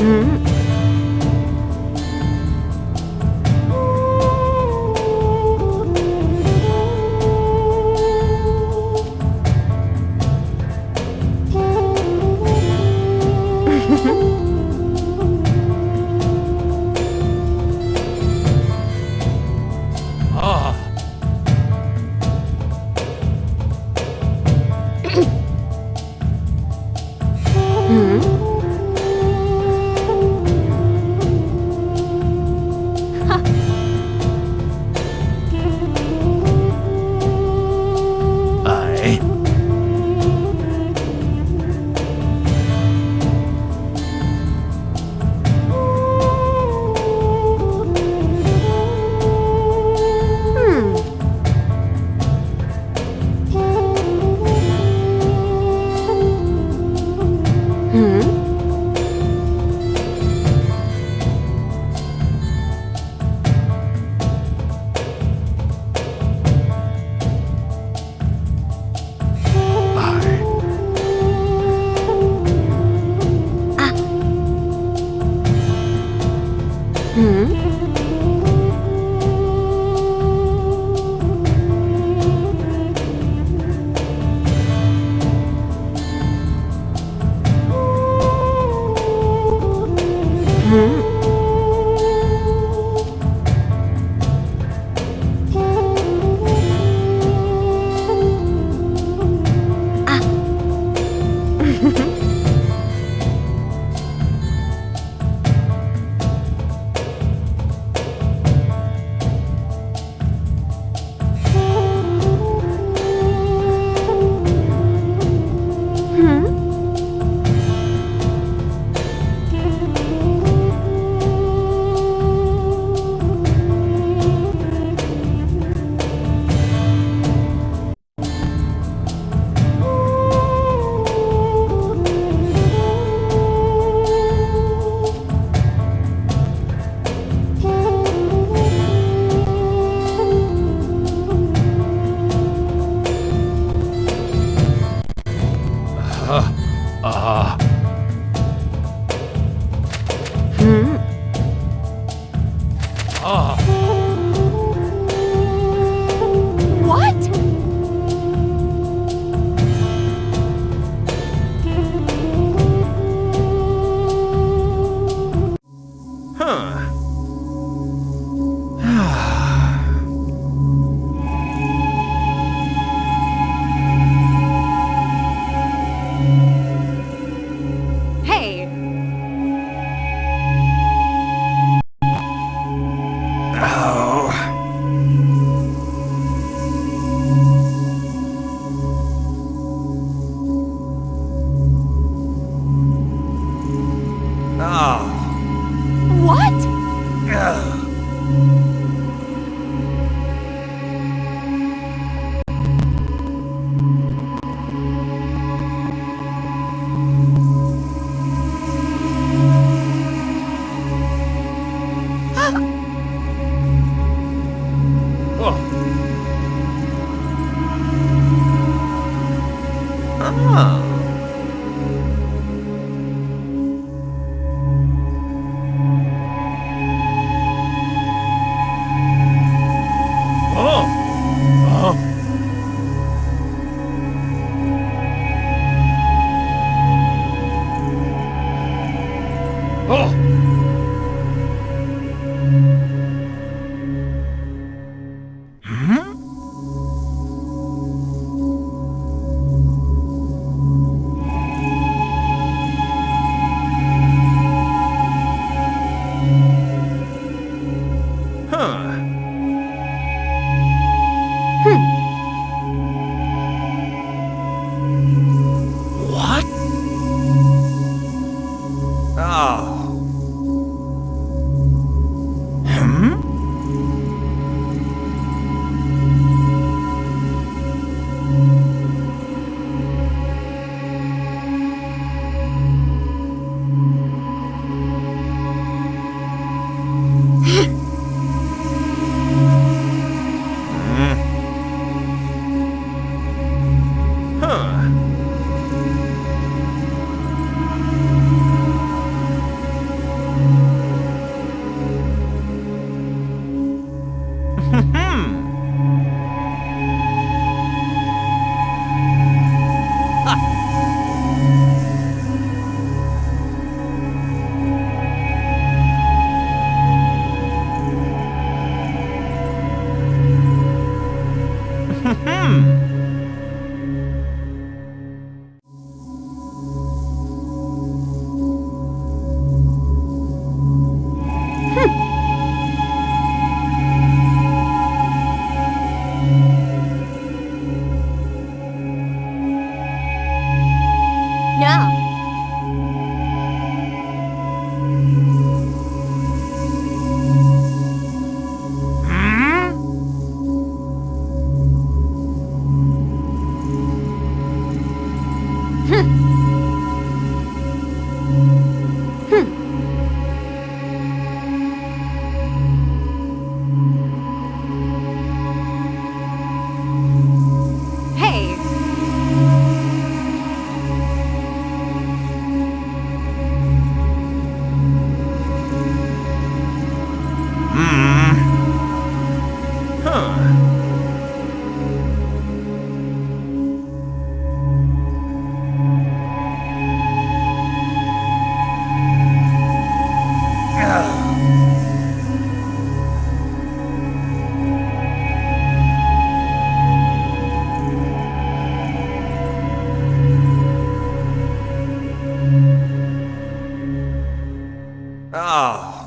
Hmm. Oh. Hmm. Oh.